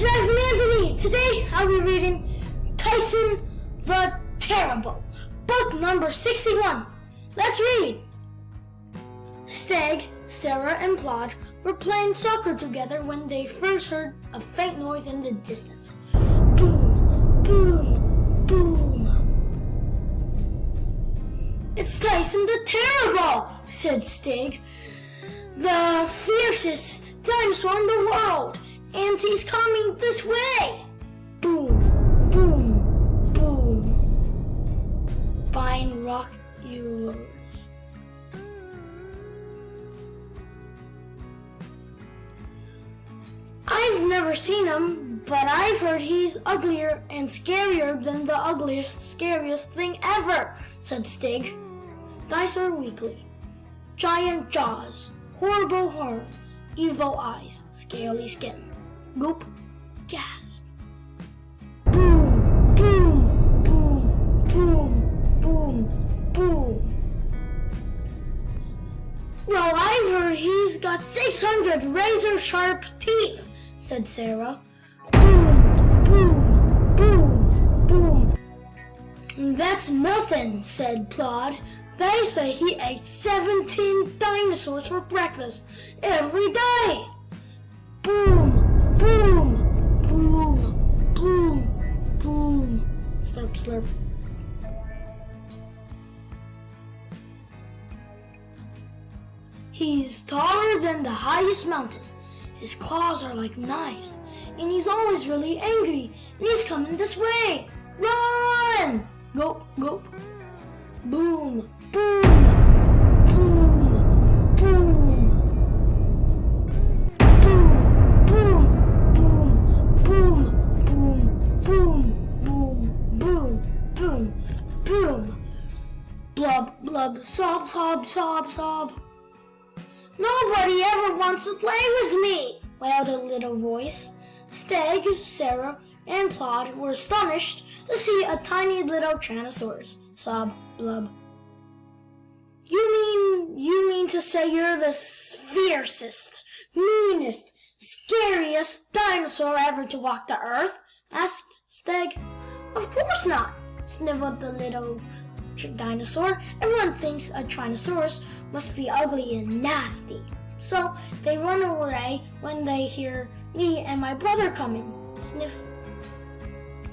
from Anthony. Today I'll be reading Tyson the Terrible, book number 61. Let's read. Steg, Sarah, and Plod were playing soccer together when they first heard a faint noise in the distance. Boom, boom, boom. It's Tyson the Terrible, said Stig, the fiercest dinosaur in the world, and he's coming this way. Boom, boom, boom. Binoculars. I've never seen him, but I've heard he's uglier and scarier than the ugliest, scariest thing ever, said Stig. Dinosaur Weekly. Giant jaws, horrible horns, evil eyes, scaly skin. Goop, gasp. Boom, boom, boom, boom, boom, boom. Well, I've heard he's got 600 razor sharp teeth, said Sarah. Boom, boom, boom, boom. That's nothing, said Plod. They say he ate 17 dinosaurs for breakfast every day. Boom, boom, boom, boom. Slurp, slurp. He's taller than the highest mountain. His claws are like knives, and he's always really angry, and he's coming this way. Run! Gulp, gulp. Boom, boom, boom. Blub, blub, sob, sob, sob, sob. Nobody ever wants to play with me, wailed a little voice. Steg, Sarah, and Plod were astonished to see a tiny little Tyrannosaurus. Sob, blub. You mean, you mean to say you're the fiercest, meanest, scariest dinosaur ever to walk the earth? asked Steg. Of course not, sniveled the little dinosaur. Everyone thinks a Tyrannosaurus must be ugly and nasty. So they run away when they hear me and my brother coming. Sniff.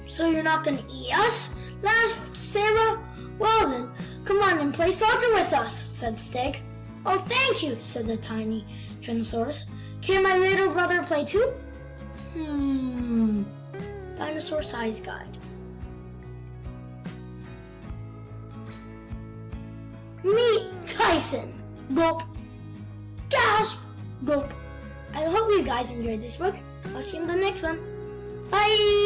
So you're not gonna eat us? laughed Sarah. Well then, come on and play soccer with us, said Stig. Oh, thank you, said the tiny Tyrannosaurus. Can my little brother play too? Hmm. Dinosaur size guide. Tyson. Gulp. Gasp. Gulp. I hope you guys enjoyed this book. I'll see you in the next one. Bye.